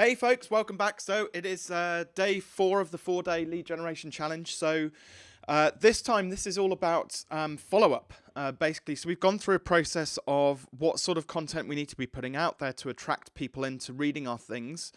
Hey folks, welcome back. So it is uh, day four of the four day lead generation challenge. So uh, this time, this is all about um, follow up, uh, basically. So we've gone through a process of what sort of content we need to be putting out there to attract people into reading our things,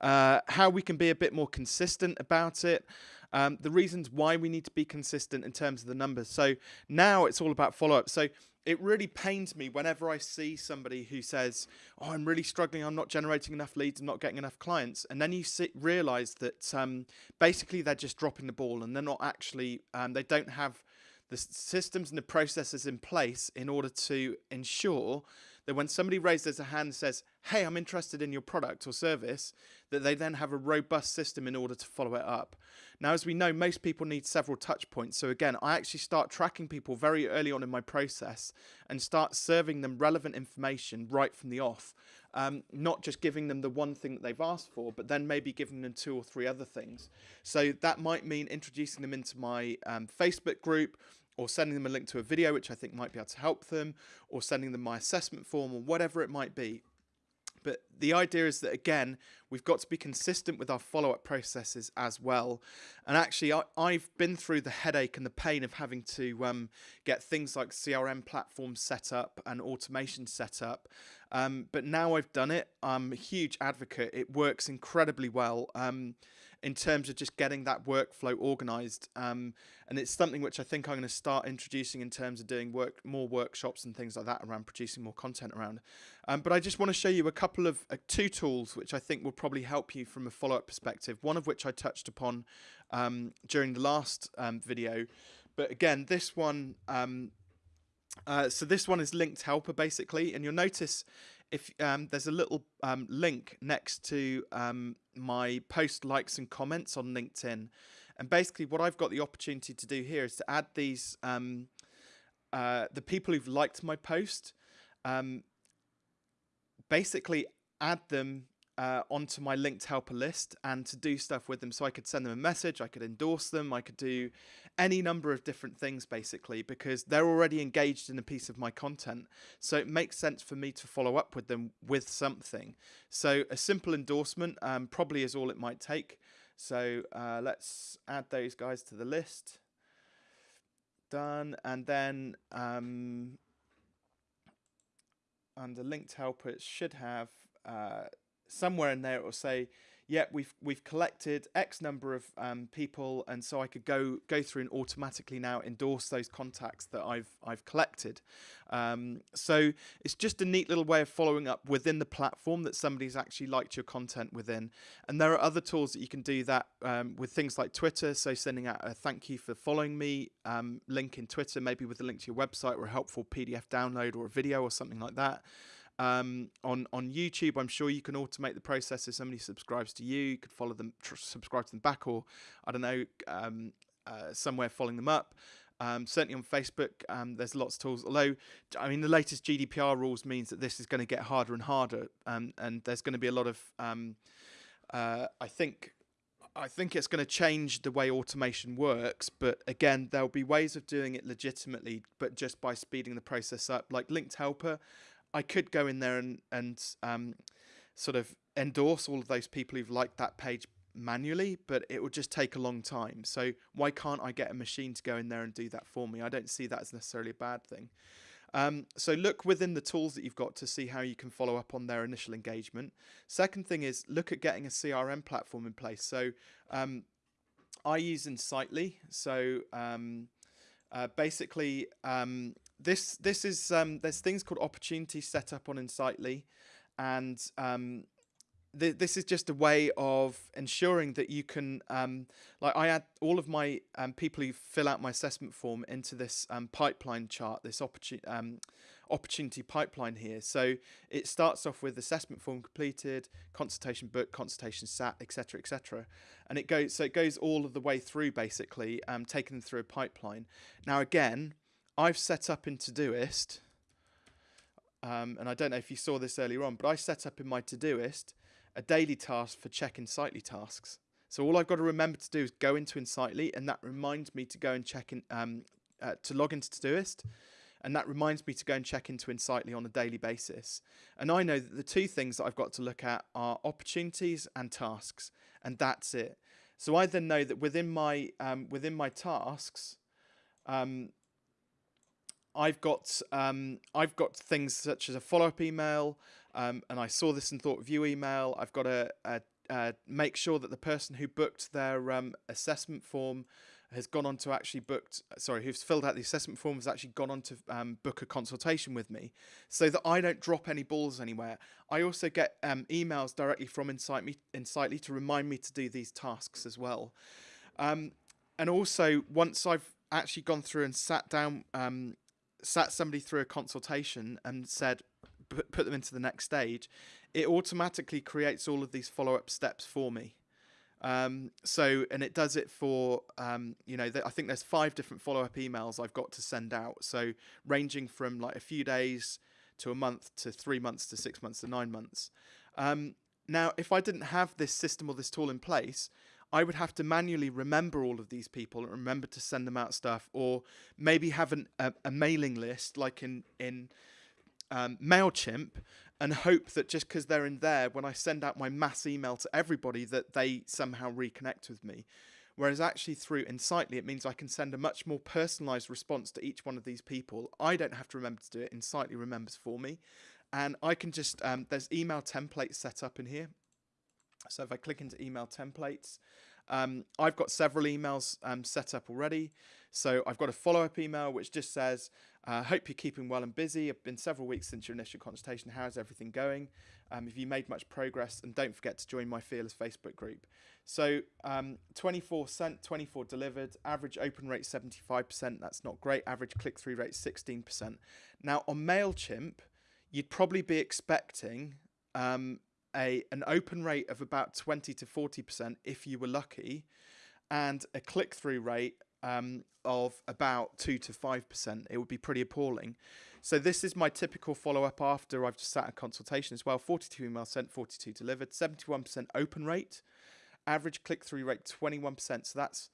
uh, how we can be a bit more consistent about it, um, the reasons why we need to be consistent in terms of the numbers. So now it's all about follow up. So it really pains me whenever I see somebody who says, "Oh, I'm really struggling. I'm not generating enough leads. I'm not getting enough clients," and then you see, realize that um, basically they're just dropping the ball and they're not actually. Um, they don't have the systems and the processes in place in order to ensure that when somebody raises a hand and says, hey, I'm interested in your product or service, that they then have a robust system in order to follow it up. Now, as we know, most people need several touch points. So again, I actually start tracking people very early on in my process and start serving them relevant information right from the off. Um, not just giving them the one thing that they've asked for, but then maybe giving them two or three other things. So that might mean introducing them into my um, Facebook group, or sending them a link to a video, which I think might be able to help them, or sending them my assessment form, or whatever it might be. But the idea is that, again, we've got to be consistent with our follow up processes as well. And actually, I, have been through the headache and the pain of having to um, get things like CRM platforms set up and automation set up. Um, but now I've done it, I'm a huge advocate. It works incredibly well. Um, in terms of just getting that workflow organized. Um, and it's something which I think I'm going to start introducing in terms of doing work more workshops and things like that around producing more content around. Um, but I just want to show you a couple of uh, two tools which I think will probably help you from a follow-up perspective. One of which I touched upon um, during the last um, video. But again, this one, um, uh, so this one is linked helper basically, and you'll notice if um, there's a little um, link next to um, my post likes and comments on LinkedIn. And basically what I've got the opportunity to do here is to add these, um, uh, the people who've liked my post, um, basically add them uh, onto my linked helper list and to do stuff with them. So I could send them a message, I could endorse them, I could do any number of different things basically because they're already engaged in a piece of my content. So it makes sense for me to follow up with them with something. So a simple endorsement um, probably is all it might take. So uh, let's add those guys to the list. Done. And then um, under linked helper, it should have uh, somewhere in there it will say, yeah, we've we've collected X number of um, people, and so I could go go through and automatically now endorse those contacts that I've I've collected. Um, so it's just a neat little way of following up within the platform that somebody's actually liked your content within. And there are other tools that you can do that um, with things like Twitter. So sending out a thank you for following me um, link in Twitter, maybe with a link to your website or a helpful PDF download or a video or something like that. Um, on on YouTube, I'm sure you can automate the process if somebody subscribes to you. You could follow them, subscribe to them back, or I don't know, um, uh, somewhere following them up. Um, certainly on Facebook, um, there's lots of tools. Although, I mean, the latest GDPR rules means that this is going to get harder and harder, um, and there's going to be a lot of, um, uh, I think, I think it's going to change the way automation works. But again, there'll be ways of doing it legitimately, but just by speeding the process up, like Linked Helper. I could go in there and and um, sort of endorse all of those people who've liked that page manually, but it would just take a long time. So why can't I get a machine to go in there and do that for me? I don't see that as necessarily a bad thing. Um, so look within the tools that you've got to see how you can follow up on their initial engagement. Second thing is look at getting a CRM platform in place. So um, I use Insightly. So um, uh, basically, um, this this is um, there's things called opportunities set up on Insightly, and um, th this is just a way of ensuring that you can um, like I add all of my um, people who fill out my assessment form into this um, pipeline chart, this opportunity um, opportunity pipeline here. So it starts off with assessment form completed, consultation book, consultation sat, etc., etc., and it goes so it goes all of the way through basically, um, taking them through a pipeline. Now again, I've set up in Todoist, um, and I don't know if you saw this earlier on, but I set up in my Todoist a daily task for check Insightly tasks. So all I've got to remember to do is go into Insightly, and that reminds me to go and check in, um, uh, to log into Todoist, and that reminds me to go and check into Insightly on a daily basis. And I know that the two things that I've got to look at are opportunities and tasks, and that's it. So I then know that within my um, within my tasks, um, I've got um, I've got things such as a follow up email, um, and I saw this and thought view email. I've got to uh, make sure that the person who booked their um, assessment form has gone on to actually booked, sorry, who's filled out the assessment form has actually gone on to um, book a consultation with me so that I don't drop any balls anywhere. I also get um, emails directly from Insight me, Insightly to remind me to do these tasks as well. Um, and also, once I've actually gone through and sat down, um, sat somebody through a consultation and said, put, them into the next stage, it automatically creates all of these follow up steps for me. Um, so, and it does it for, um, you know, I think there's five different follow up emails I've got to send out. So, ranging from like a few days to a month to three months to six months to nine months. Um, now, if I didn't have this system or this tool in place, I would have to manually remember all of these people and remember to send them out stuff, or maybe have an, a, a mailing list like in in um, Mailchimp, and hope that just because they're in there, when I send out my mass email to everybody, that they somehow reconnect with me. Whereas actually through Insightly, it means I can send a much more personalized response to each one of these people. I don't have to remember to do it. Insightly remembers for me. And I can just, um, there's email templates set up in here. So if I click into email templates, um, I've got several emails um, set up already. So I've got a follow-up email which just says, uh, hope you're keeping well and busy. It's been several weeks since your initial consultation. How's everything going? Um, have you made much progress? And don't forget to join my Fearless Facebook group. So um, 24 sent, 24 delivered, average open rate 75%. That's not great. Average click-through rate 16%. Now on MailChimp, you'd probably be expecting um, a an open rate of about 20 to 40% if you were lucky, and a click through rate um, of about 2 to 5%. It would be pretty appalling. So this is my typical follow up after I've just sat a consultation as well. 42 emails sent, 42 delivered, 71% open rate, average click through rate 21%. So that's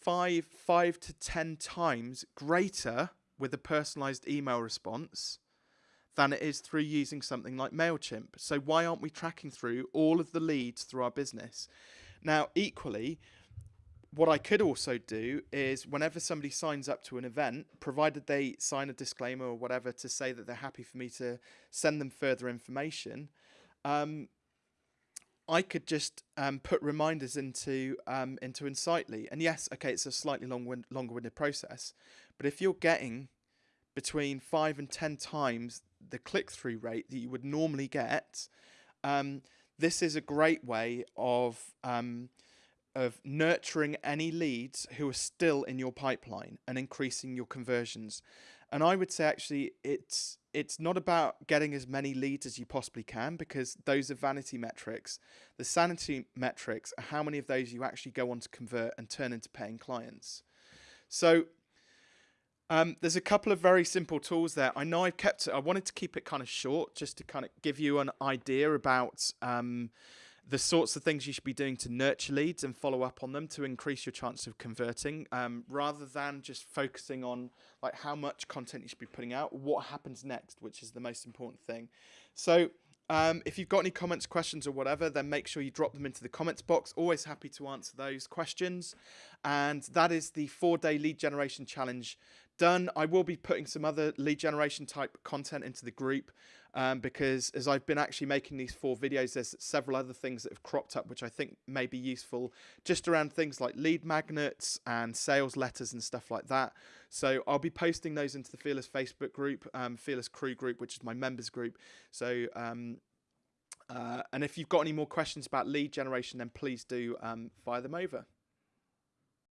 five five to 10 times greater with a personalized email response than it is through using something like MailChimp. So why aren't we tracking through all of the leads through our business? Now, equally, what I could also do is whenever somebody signs up to an event, provided they sign a disclaimer or whatever to say that they're happy for me to send them further information, um, I could just um, put reminders into um, into Insightly. And yes, okay, it's a slightly long longer winded process, but if you're getting between five and ten times the click through rate that you would normally get, um, this is a great way of um, of nurturing any leads who are still in your pipeline and increasing your conversions. And I would say actually it's it's not about getting as many leads as you possibly can because those are vanity metrics. The sanity metrics are how many of those you actually go on to convert and turn into paying clients. So um, there's a couple of very simple tools there. I know I've kept it, I wanted to keep it kind of short just to kind of give you an idea about um, the sorts of things you should be doing to nurture leads and follow up on them to increase your chance of converting um, rather than just focusing on like how much content you should be putting out, what happens next, which is the most important thing. So um, if you've got any comments, questions, or whatever, then make sure you drop them into the comments box. Always happy to answer those questions. And that is the four day lead generation challenge done. I will be putting some other lead generation type content into the group um, because as I've been actually making these four videos, there's several other things that have cropped up which I think may be useful just around things like lead magnets and sales letters and stuff like that. So I'll be posting those into the Fearless Facebook group, um, Fearless Crew group, which is my members group. So um, uh, and if you've got any more questions about lead generation, then please do um, fire them over.